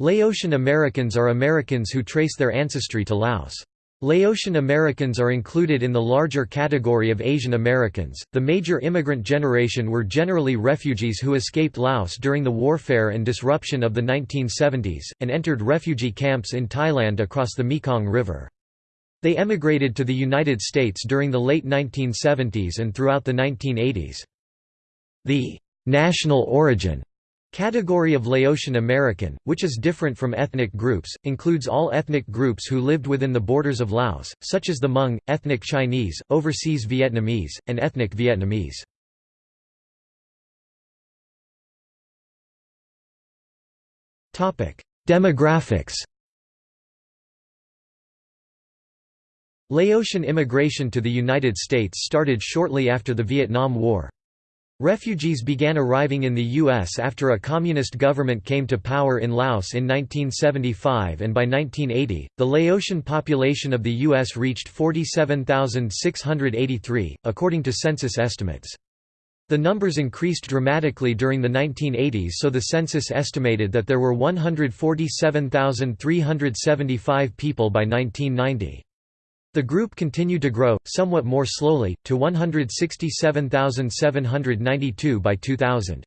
Laotian Americans are Americans who trace their ancestry to Laos. Laotian Americans are included in the larger category of Asian Americans. The major immigrant generation were generally refugees who escaped Laos during the warfare and disruption of the 1970s, and entered refugee camps in Thailand across the Mekong River. They emigrated to the United States during the late 1970s and throughout the 1980s. The national origin Category of Laotian American, which is different from ethnic groups, includes all ethnic groups who lived within the borders of Laos, such as the Hmong, ethnic Chinese, overseas Vietnamese, and ethnic Vietnamese. Demographics Laotian immigration to the United States started shortly after the Vietnam War. Refugees began arriving in the U.S. after a communist government came to power in Laos in 1975 and by 1980, the Laotian population of the U.S. reached 47,683, according to census estimates. The numbers increased dramatically during the 1980s so the census estimated that there were 147,375 people by 1990. The group continued to grow, somewhat more slowly, to 167,792 by 2000.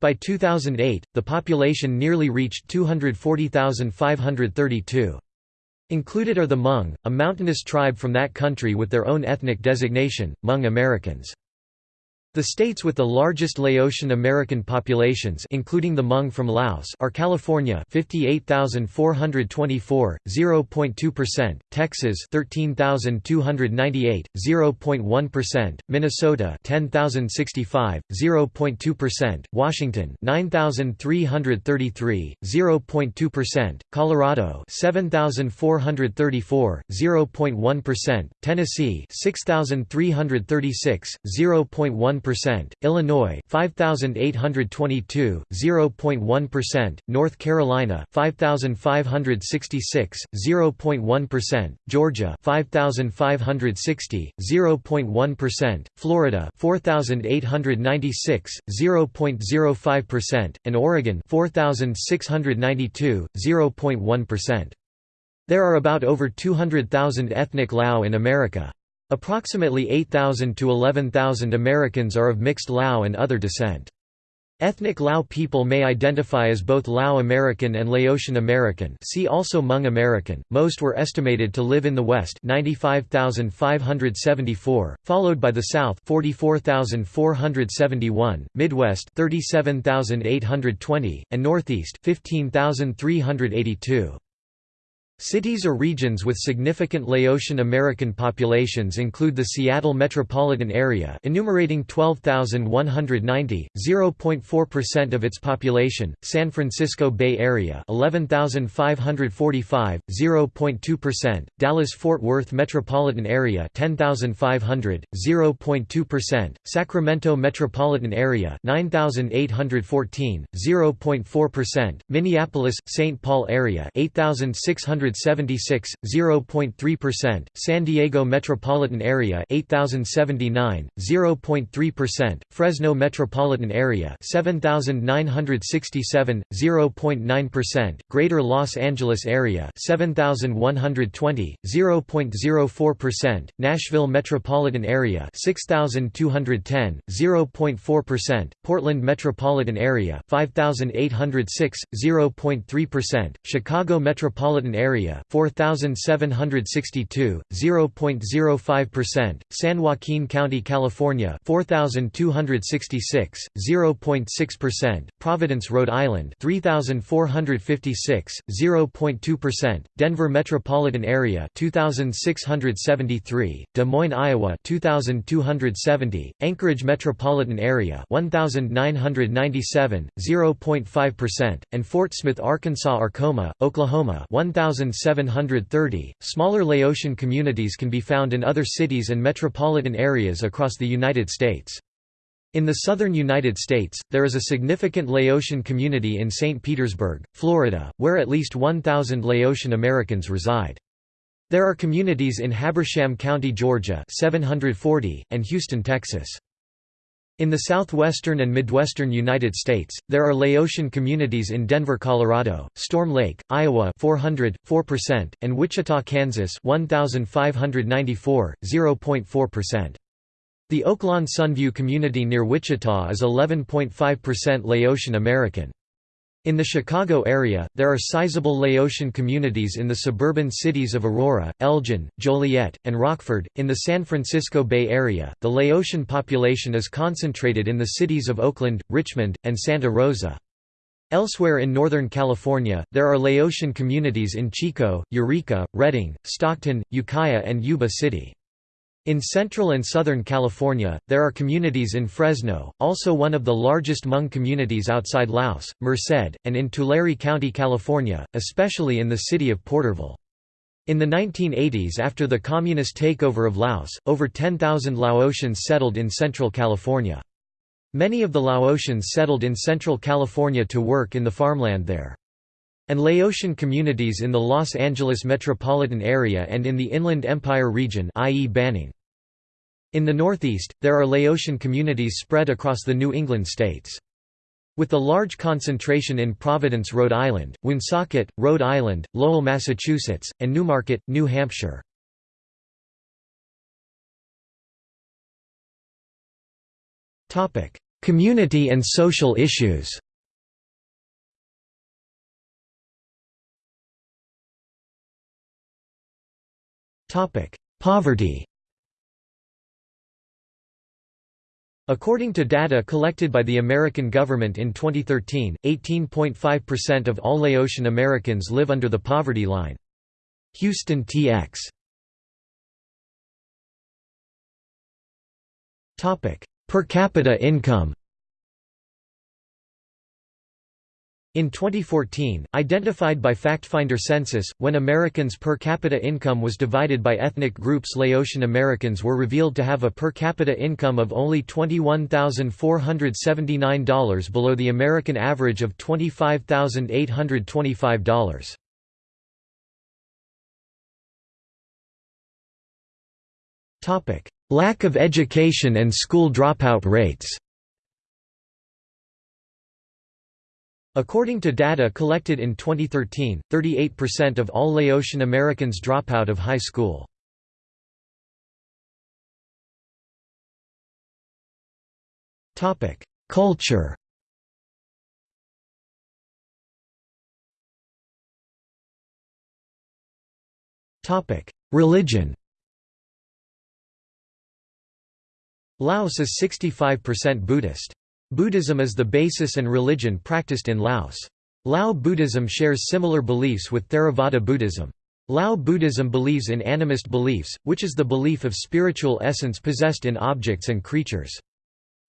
By 2008, the population nearly reached 240,532. Included are the Hmong, a mountainous tribe from that country with their own ethnic designation, Hmong Americans. The states with the largest Laotian American populations including the Hmong from Laos are California 58,424, 0.2%, Texas 13,298, 0.1%, Minnesota 10,065, 0.2%, Washington 9,333, 0.2%, Colorado 7,434, 0.1%, Tennessee 6,336, 0.1% Illinois 5822 0.1%, North Carolina 5566 0.1%, Georgia 5560 0.1%, Florida 4896 0.05% and Oregon 4692 0.1%. There are about over 200,000 ethnic Lao in America. Approximately 8,000 to 11,000 Americans are of mixed Lao and other descent. Ethnic Lao people may identify as both Lao American and Laotian American see also Hmong American. Most were estimated to live in the West 95,574, followed by the South 44,471, Midwest 37,820, and Northeast 15,382. Cities or regions with significant Laotian American populations include the Seattle metropolitan area enumerating 12,190, 0.4% of its population, San Francisco Bay Area 11,545, 0.2%, Dallas-Fort Worth metropolitan area 10,500, 0.2%, Sacramento metropolitan area 9,814, 0.4%, Minneapolis-St. Paul area 8,600 176, 0.3%, San Diego metropolitan area 8079, 0.3%, Fresno metropolitan area 7967, 0.9%, Greater Los Angeles area 7120, 0.04%, Nashville metropolitan area 6210, 0.4%, Portland metropolitan area 5806, 0.3%, Chicago metropolitan area area 4762 0.05% San Joaquin County California 4266 0.6% Providence Rhode Island 3456 0.2% Denver metropolitan area 2673 Des Moines Iowa 2270 Anchorage metropolitan area 1997 0.5% and Fort Smith Arkansas Arkoma Oklahoma 1000 1,730. Smaller Laotian communities can be found in other cities and metropolitan areas across the United States. In the southern United States, there is a significant Laotian community in St. Petersburg, Florida, where at least 1,000 Laotian Americans reside. There are communities in Habersham County, Georgia 740, and Houston, Texas. In the southwestern and midwestern United States, there are Laotian communities in Denver, Colorado, Storm Lake, Iowa 400, 4%, and Wichita, Kansas 1,594, 0.4%. The Oaklawn Sunview community near Wichita is 11.5% Laotian American. In the Chicago area, there are sizable Laotian communities in the suburban cities of Aurora, Elgin, Joliet, and Rockford. In the San Francisco Bay Area, the Laotian population is concentrated in the cities of Oakland, Richmond, and Santa Rosa. Elsewhere in Northern California, there are Laotian communities in Chico, Eureka, Redding, Stockton, Ukiah, and Yuba City. In central and southern California, there are communities in Fresno, also one of the largest Hmong communities outside Laos, Merced, and in Tulare County, California, especially in the city of Porterville. In the 1980s after the communist takeover of Laos, over 10,000 Laotians settled in Central California. Many of the Laotians settled in Central California to work in the farmland there. And Laotian communities in the Los Angeles metropolitan area and in the Inland Empire region i.e. Banning. In the Northeast, there are Laotian communities spread across the New England states. With the large concentration in Providence, Rhode Island, Woonsocket, Rhode Island, Lowell, Massachusetts, and Newmarket, New Hampshire. Community and social issues Poverty According to data collected by the American government in 2013, 18.5% of all Laotian Americans live under the poverty line. Houston TX Per capita income In 2014, identified by FactFinder census, when Americans' per capita income was divided by ethnic groups Laotian Americans were revealed to have a per capita income of only $21,479 below the American average of $25,825. Lack of education and school dropout rates According to data collected in 2013, 38% of all Laotian Americans drop out of high school. Culture Religion Laos is 65% Buddhist. Buddhism is the basis and religion practiced in Laos. Lao Buddhism shares similar beliefs with Theravada Buddhism. Lao Buddhism believes in animist beliefs, which is the belief of spiritual essence possessed in objects and creatures.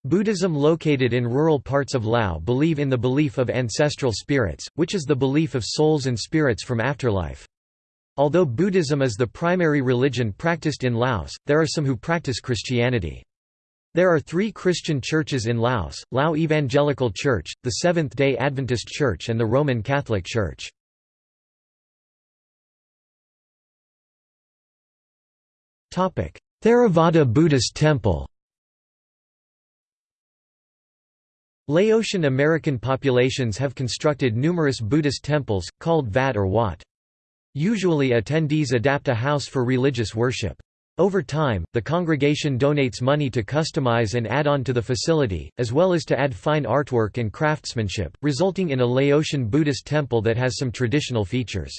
Buddhism located in rural parts of Lao believe in the belief of ancestral spirits, which is the belief of souls and spirits from afterlife. Although Buddhism is the primary religion practiced in Laos, there are some who practice Christianity. There are three Christian churches in Laos, Lao Evangelical Church, the Seventh-day Adventist Church and the Roman Catholic Church. Theravada Buddhist Temple Laotian American populations have constructed numerous Buddhist temples, called Vat or Wat. Usually attendees adapt a house for religious worship. Over time, the congregation donates money to customize and add on to the facility, as well as to add fine artwork and craftsmanship, resulting in a Laotian Buddhist temple that has some traditional features.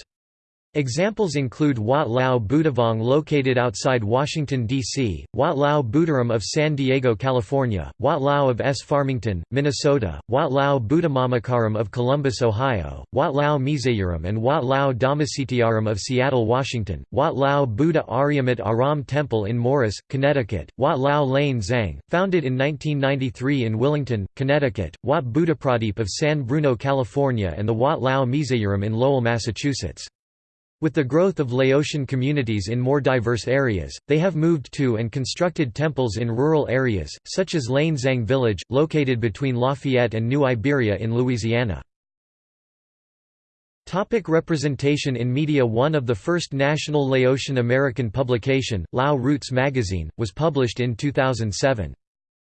Examples include Wat Lao Buddhavong located outside Washington, D.C., Wat Lao Buddharam of San Diego, California, Wat Lao of S. Farmington, Minnesota, Wat Lao Buddhamamakaram of Columbus, Ohio, Wat Lao Mizayaram and Wat Lao Dhammasitiaram of Seattle, Washington, Wat Lao Buddha Aryamat Aram Temple in Morris, Connecticut, Wat Lao Lane Xang, founded in 1993 in Willington, Connecticut, Wat Buddhapradeep of San Bruno, California and the Wat Lao Mizayaram in Lowell, Massachusetts. With the growth of Laotian communities in more diverse areas, they have moved to and constructed temples in rural areas, such as Lane Xang Village, located between Lafayette and New Iberia in Louisiana. Topic representation in media One of the first national Laotian American publication, Lao Roots magazine, was published in 2007.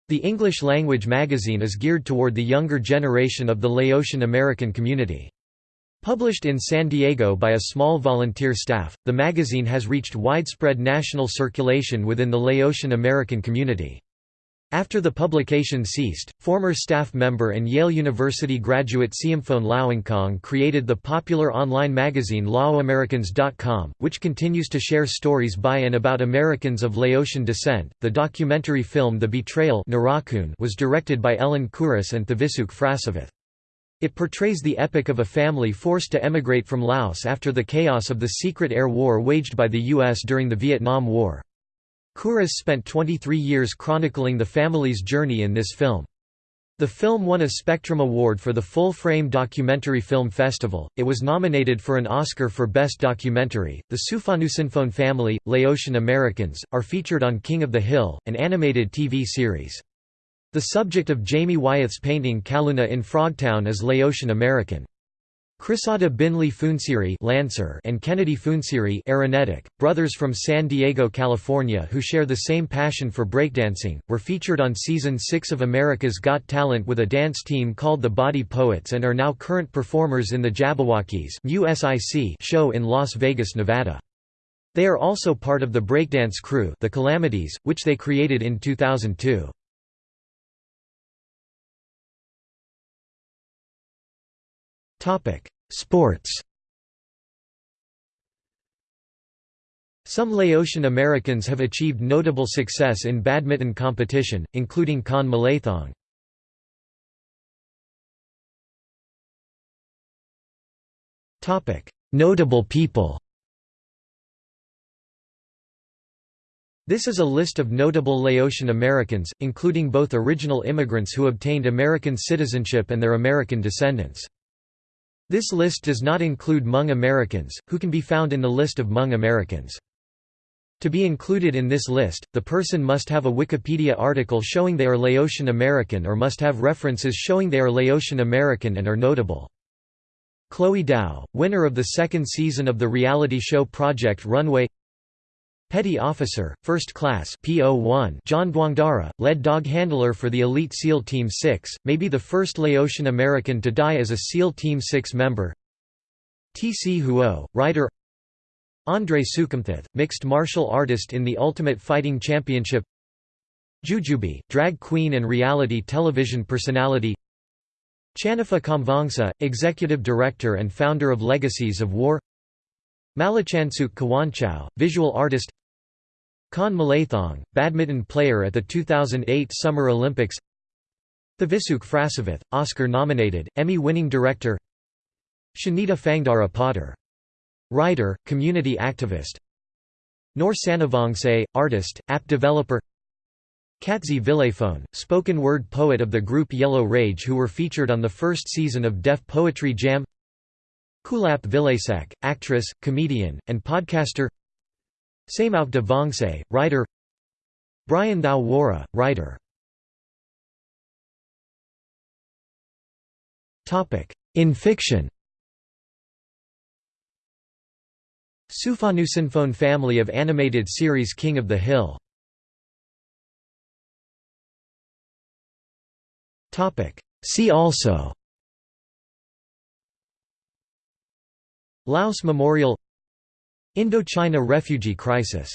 The English-language magazine is geared toward the younger generation of the Laotian American community. Published in San Diego by a small volunteer staff, the magazine has reached widespread national circulation within the Laotian American community. After the publication ceased, former staff member and Yale University graduate Siamphone Lauenkong created the popular online magazine LaoAmericans.com, which continues to share stories by and about Americans of Laotian descent. The documentary film The Betrayal was directed by Ellen Kuras and Thavisouk Phrasavath. It portrays the epic of a family forced to emigrate from Laos after the chaos of the secret air war waged by the U.S. during the Vietnam War. Kuras spent 23 years chronicling the family's journey in this film. The film won a Spectrum Award for the Full Frame Documentary Film Festival. It was nominated for an Oscar for Best Documentary. The Souphanousinphone family, Laotian Americans, are featured on King of the Hill, an animated TV series. The subject of Jamie Wyeth's painting Kalounna in Frogtown is Laotian American. Crisada Binley Funsiri Lancer and Kennedy Funsiri Aranetic, brothers from San Diego, California who share the same passion for breakdancing, were featured on Season 6 of America's Got Talent with a dance team called the Body Poets and are now current performers in the Jabbawockeez show in Las Vegas, Nevada. They are also part of the breakdance crew the Calamities, which they created in 2002. Sports Some Laotian Americans have achieved notable success in badminton competition, including Khan Malaythong. Topic: Notable people This is a list of notable Laotian Americans, including both original immigrants who obtained American citizenship and their American descendants. This list does not include Hmong Americans, who can be found in the list of Hmong Americans. To be included in this list, the person must have a Wikipedia article showing they are Laotian American or must have references showing they are Laotian American and are notable. Chloe Dao, winner of the second season of the reality show Project Runway Petty Officer, First Class P01 John Douangdara, led dog handler for the elite SEAL Team 6, may be the first Laotian American to die as a SEAL Team 6 member. T.C. Huo, writer. Andre Soukhamthath, mixed martial artist in the Ultimate Fighting Championship. Jujubee, drag queen and reality television personality. Channapha Khamvongsa, executive director and founder of Legacies of War. Malachansuk Kawanchow, visual artist Khan Malaythong, badminton player at the 2008 Summer Olympics. Thavisouk Phrasavath, Oscar-nominated, Emmy-winning director. Shanita Fangdara Potter. Writer, community activist. Nor Sanavongse, artist, app developer. Catzie Vilayphonh, spoken word poet of the group Yellow Rage who were featured on the first season of Def Poetry Jam. Kulap Vilaysack, actress, comedian, and podcaster Samauk de Vongse, writer. Bryan Thao Worra, writer. In fiction. Souphanousinphone family of animated series King of the Hill. See also. Laos Memorial Indochina refugee crisis